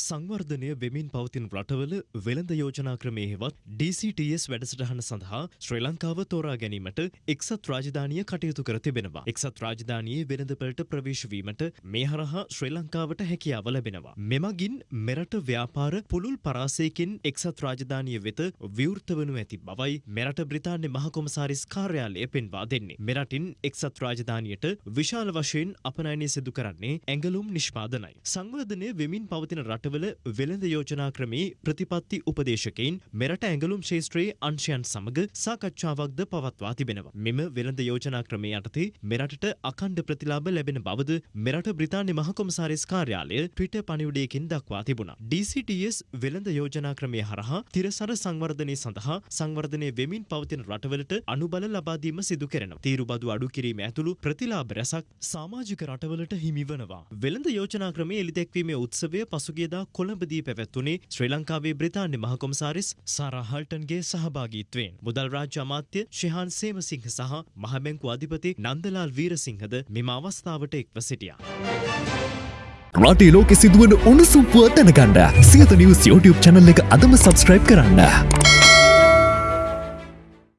සංවර්ධනය වෙමින් පවතින රටවල වෙළඳ යෝජනා ක්‍රමය හෙවත් DCTS වැඩසටහන සඳහා ශ්‍රී ලංකාව තෝරා ගැනීමට එක්සත් රාජධානිය කටයුතු කර තිබෙනවා. එක්සත් රාජධානයේ වෙළඳපළට ප්‍රවේශවීමට මේ හරහා ශ්‍රී ලංකාවට හැකියාව ලැබෙනවා. මෙමගින් මෙරට ව්‍යාපාර පුළුල් පරාසයකින් එක්සත් රාජධානිය වෙත විවෘත වනු ඇති බවයි මෙරට බ්‍රිතාන්‍ය මහකොමසාරිස් කාර්යාලය පෙන්වා දෙන්නේ. මෙරටින් එක්සත් රාජධානියට විශාල වශයෙන් අපනයනය සිදු කරන්නේ ඇඟලුම් නිෂ්පාදනයි. සංවර්ධනය වෙමින් පවතින රටවල වෙළඳ යෝජනා ක්‍රමේ ප්‍රතිපත්ති උපදේශකයින් මෙරට ඇඟලුම් ශේෂත්‍රයේ අංශයන් සමග සාකච්ඡාවක්ද පවත්වා තිබෙනවා. මෙම වෙළඳ යෝජනා ක්‍රමේ යටතේ මෙරටට අකණ්ඩ ප්‍රතිලාභ ලැබෙන බවද මෙරට බ්‍රිතාන්‍ය මහකොමසාරිස් කාර්යාලය ට්විටර් පණිවුඩයකින් දක්වා තිබුණා. DCTS වෙළඳ යෝජනා ක්‍රමය හරහා තිරසර සංවර්ධනය සඳහා සංවර්ධනය වෙමින් පවතින රටවලට අනුබල ලබා දීම සිදු කරනවා. තීරුබදු අඩු කිරීම ඇතුළු ප්‍රතිලාභ රැසක් සමාජික රටවලට හිමි වනවා. වෙළඳ යෝජනා ක්‍රමේ එළිදැක්වීමේ උත්සවය පසුගියදා කොළඹදී පැවැත්වුණේ ශ්‍රී ලංකාවේ බ්‍රිතාන්‍ය මහකොමසාරිස් සාරා හල්ටන්ගේ සහභාගීත්වයෙන්. මුදල් රාජ්‍ය අමාත්‍ය ශිහාන් සේමසිංහ සහ මහබැංකු අධිපති නන්දලාල් වීරසිංහද මෙම අවස්ථාවට එක්ව සිටියා. රටේ ලෝකෙ සිදුවන උණුසුම් පුවත් දැනගන්න සියත නිවස් YouTube channel එක අදම subscribe කරන්න.